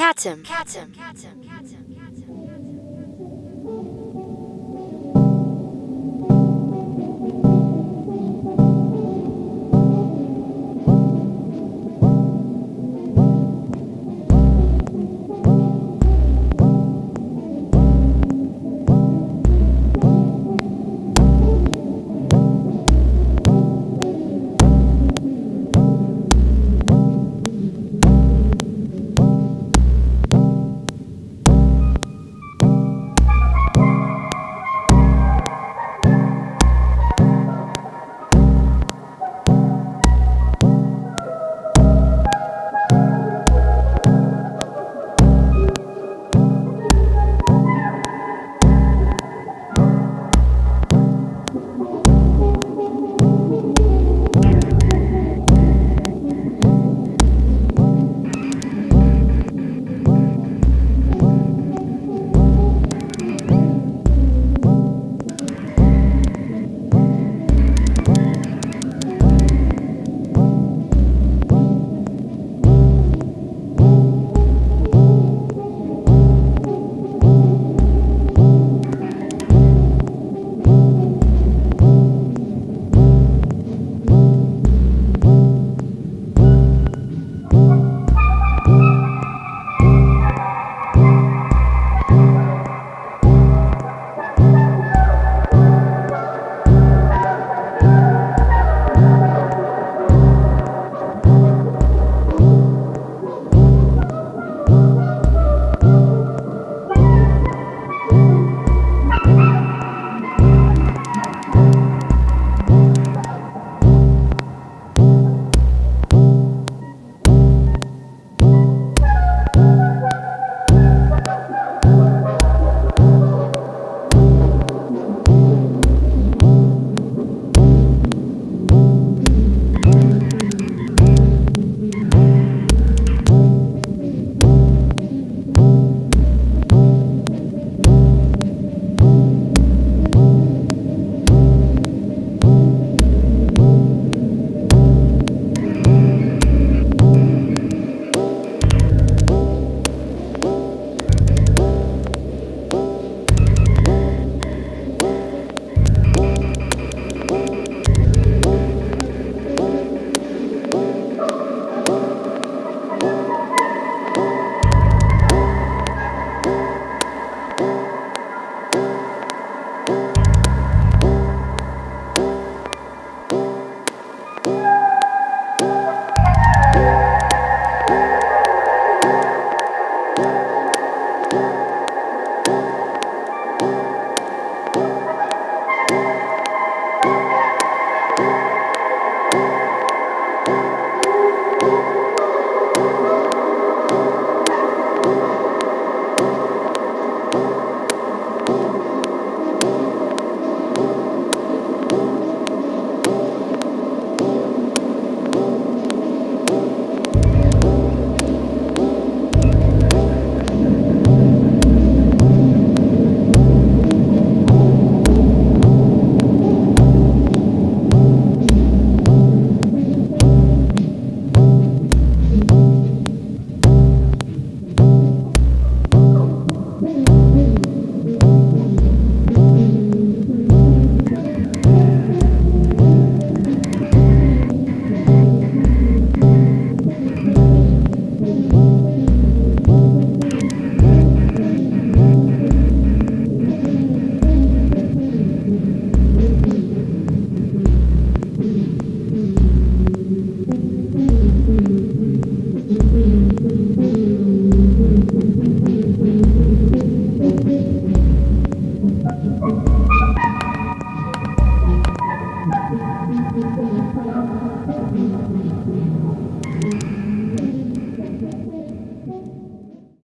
Katzen. Katzen. Katzen. Thank you.